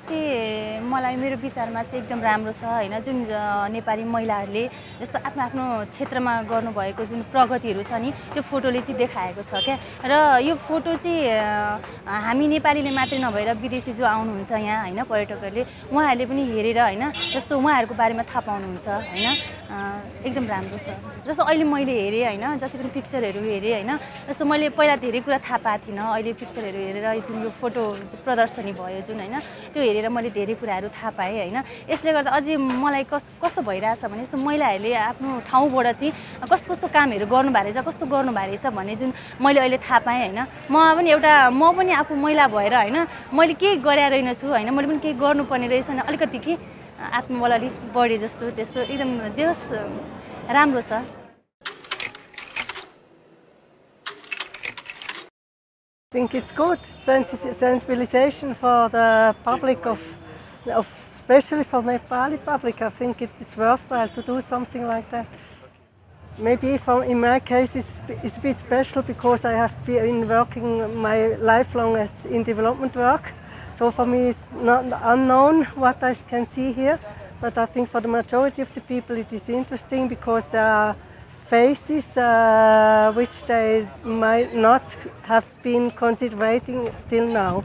चाहिँ मलाई मेरो विचारमा चाहिँ एकदम राम्रो छ होइन? जुन नेपाली महिलाहरूले जस्तो आफ्नो आफ्नो क्षेत्रमा गर्नुभएको जुन प्रगतिहरू छ नि त्यो फोटोले चाहिँ देखाएको छ क्या? र यो फोटो चाहिँ हामी नेपालीले मात्रै नभएर विदेशी जो आउनुहुन्छ यहाँ होइन पर्यटकहरूले उहाँहरूले पनि हेरेर होइन जस्तो उहाँहरूको बारेमा थाहा पाउनुहुन्छ होइन? एकदम राम्रो छ। जस्तो अहिले मैले हेरेँ होइन जति पनि पिक्चरहरू हेरेँ होइन जस्तो मैले पहिला धेरै कुरा थाहा पाएको थिइनँ। अहिले पिक्चरहरू हेरेर जुन यो फोटो प्रदर्शनी भयो जुन होइन त्यो हेरेर मैले धेरै कुराहरू थाहा पाएँ होइन। यसले गर्दा अझै मलाई कस कस्तो भइरहेछ भने जस्तो महिलाहरूले आफ्नो ठाउँबाट चाहिँ कस्तो कस्तो कामहरू गर्नुभएको रहेछ कस्तो गर्नुभएको रहेछ भन्ने जुन मैले अहिले थाहा पाएँ होइन। म पनि एउटा म पनि आफू महिला भएर होइन मैले केही गरे रहेनछु होइन मैले पनि केही गर्नुपर्ने रहेछ भने अलिकति के? आत्मबल अलिक बढे जस्तो त्यस्तो एकदम जे होस् राम्रो छ। I think it's good sensi- sensibilization for the public of especially for Nepali public. I think it is worthwhile to do something like that. Maybe for, in my case it's, it's a bit special because I have been working my lifelong as in development work. So for me it's not unknown what I can see here. But I think for the majority of the people it is interesting because there are faces uh, which they might not have been considering till now.